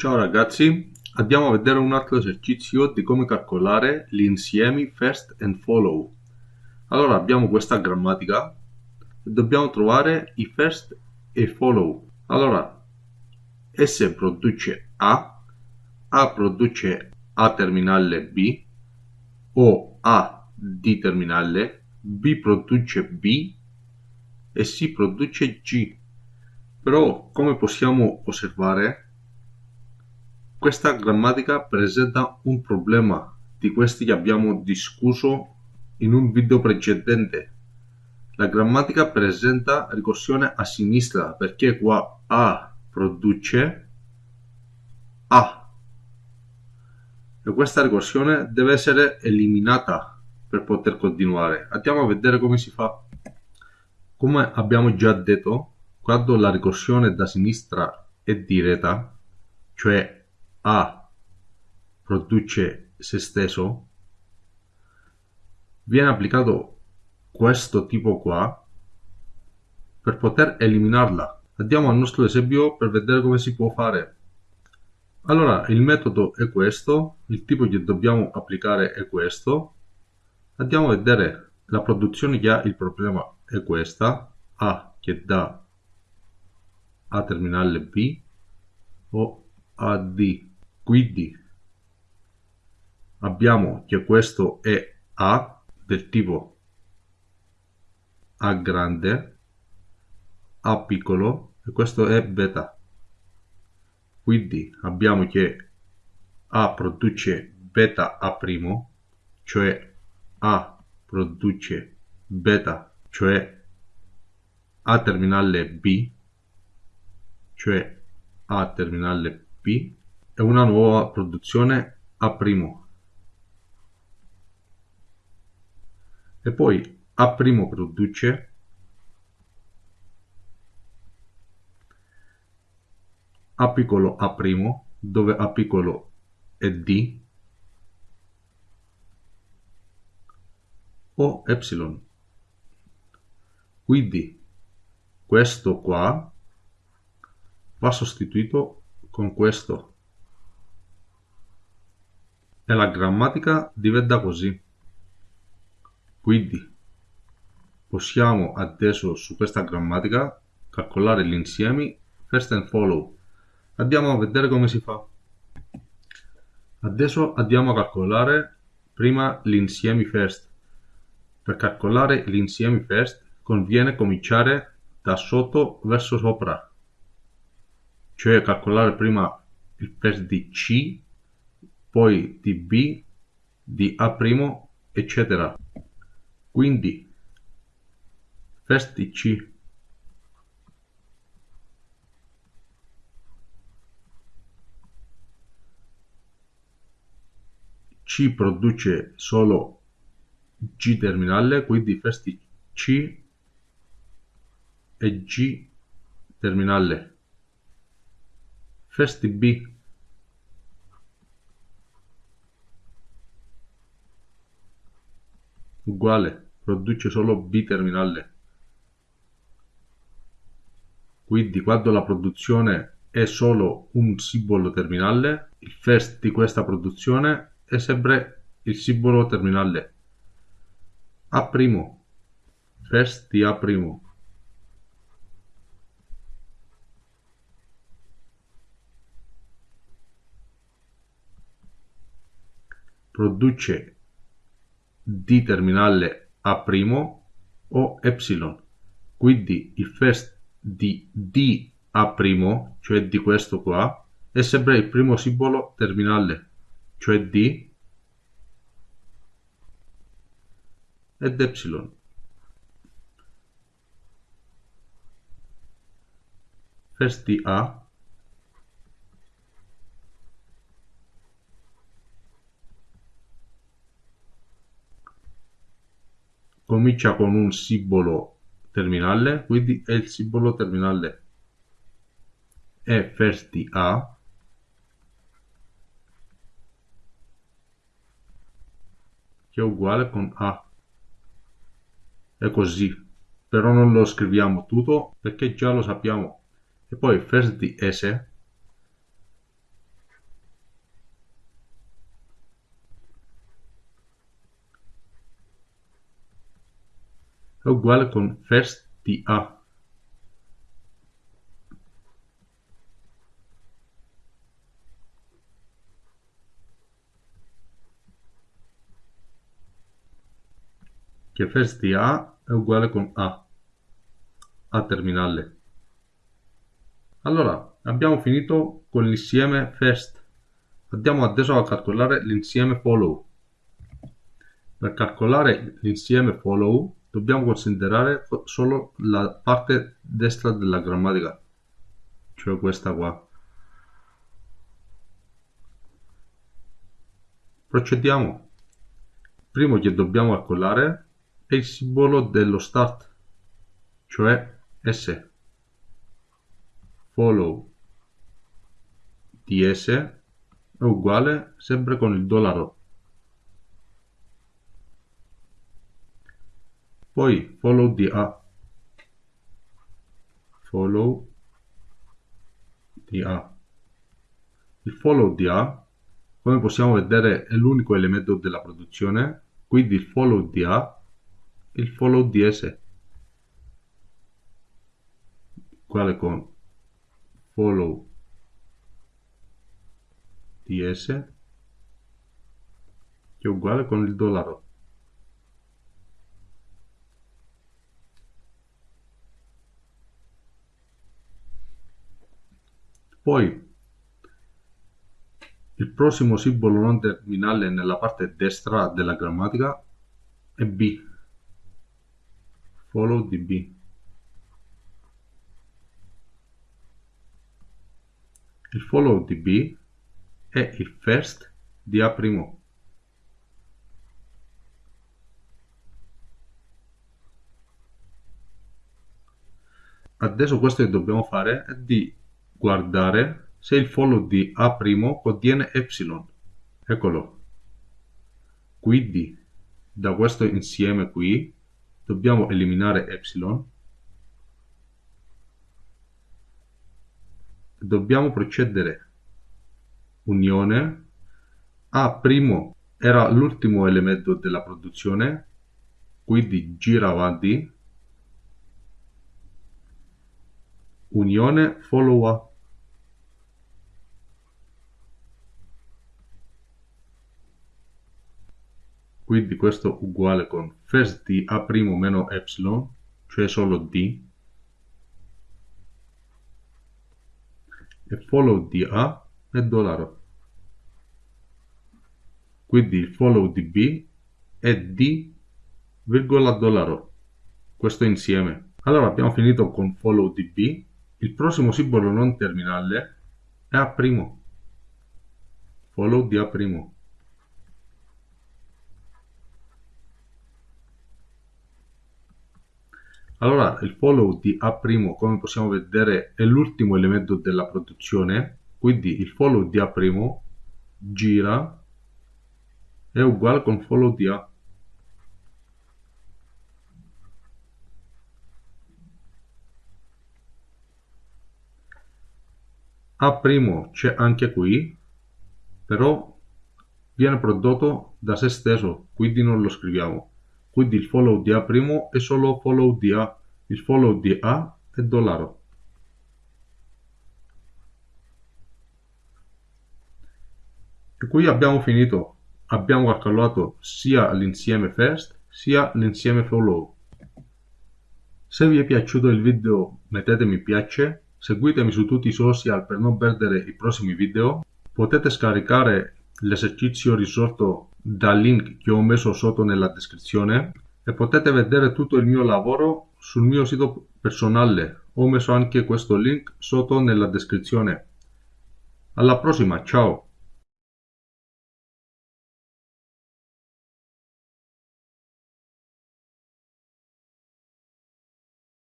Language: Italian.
Ciao ragazzi, andiamo a vedere un altro esercizio di come calcolare gli insiemi first and follow. Allora abbiamo questa grammatica e dobbiamo trovare i first e follow. Allora, S produce A, A produce A terminale B, o A D terminale, B produce B e C produce G. Però, come possiamo osservare, questa grammatica presenta un problema di questi che abbiamo discusso in un video precedente. La grammatica presenta ricorsione a sinistra perché qua A produce A e questa ricorsione deve essere eliminata per poter continuare. Andiamo a vedere come si fa. Come abbiamo già detto, quando la ricorsione da sinistra è diretta, cioè a produce se stesso, viene applicato questo tipo qua per poter eliminarla. Andiamo al nostro esempio per vedere come si può fare. Allora, il metodo è questo, il tipo che dobbiamo applicare è questo. Andiamo a vedere la produzione che ha il problema è questa, A che dà A terminale B o AD quindi abbiamo che questo è A del tipo A grande, A piccolo e questo è beta. Quindi abbiamo che A produce beta A', cioè A produce beta, cioè A terminale B, cioè A terminale B è una nuova produzione A'. E poi A' produce A piccolo A', dove A piccolo è D, o epsilon. Quindi questo qua va sostituito con questo e la grammatica diventa così. Quindi possiamo adesso su questa grammatica calcolare gli insiemi first and follow. Andiamo a vedere come si fa. Adesso andiamo a calcolare prima gli insiemi first. Per calcolare gli insiemi first conviene cominciare da sotto verso sopra, cioè calcolare prima il first di C poi di B, di A', eccetera. Quindi, first di C C produce solo G terminale, quindi first di C e G terminale. First di B uguale, produce solo B terminale. Quindi quando la produzione è solo un simbolo terminale, il first di questa produzione è sempre il simbolo terminale. A', first di A'. Produce di terminale A' o epsilon. Quindi il first di D A', cioè di questo qua, è sempre il primo simbolo terminale, cioè D ed epsilon. First di A comincia con un simbolo terminale, quindi è il simbolo terminale è first di A. Che è uguale con A. È così però non lo scriviamo tutto perché già lo sappiamo. E poi first di S è uguale con first di A. che first di A è uguale con A, A terminale. Allora, abbiamo finito con l'insieme first. Andiamo adesso a calcolare l'insieme follow. Per calcolare l'insieme follow dobbiamo considerare solo la parte destra della grammatica, cioè questa qua. Procediamo. Primo che dobbiamo calcolare è il simbolo dello start, cioè S. Follow di S è uguale sempre con il dollaro. Poi follow di A. Follow di A. Il follow di A, come possiamo vedere, è l'unico elemento della produzione, quindi il follow di A il follow ds uguale con follow ds che è uguale con il dollaro poi il prossimo simbolo non terminale nella parte destra della grammatica è B follow db il follow db è il first di A'. Adesso questo che dobbiamo fare è di guardare se il follow di A' contiene epsilon. Eccolo. Quindi da questo insieme qui dobbiamo eliminare epsilon dobbiamo procedere. Unione. A' era l'ultimo elemento della produzione quindi gira avanti. Unione follow A quindi questo uguale con first di A' meno epsilon, cioè solo D, e follow di A è dollaro. Quindi il follow di B è D, virgola dollaro. Questo insieme. Allora abbiamo finito con follow di B. Il prossimo simbolo non terminale è A'. Follow di A'. Allora, il follow di A', come possiamo vedere, è l'ultimo elemento della produzione, quindi il follow di A' gira è uguale con follow di A. A' c'è anche qui, però viene prodotto da se stesso, quindi non lo scriviamo quindi il follow di A' è solo follow di A, il follow di A è dollaro. E qui abbiamo finito, abbiamo calcolato sia l'insieme first sia l'insieme follow. Se vi è piaciuto il video mettete mi piace, seguitemi su tutti i social per non perdere i prossimi video, potete scaricare l'esercizio risolto dal link che ho messo sotto nella descrizione e potete vedere tutto il mio lavoro sul mio sito personale. Ho messo anche questo link sotto nella descrizione. Alla prossima, ciao!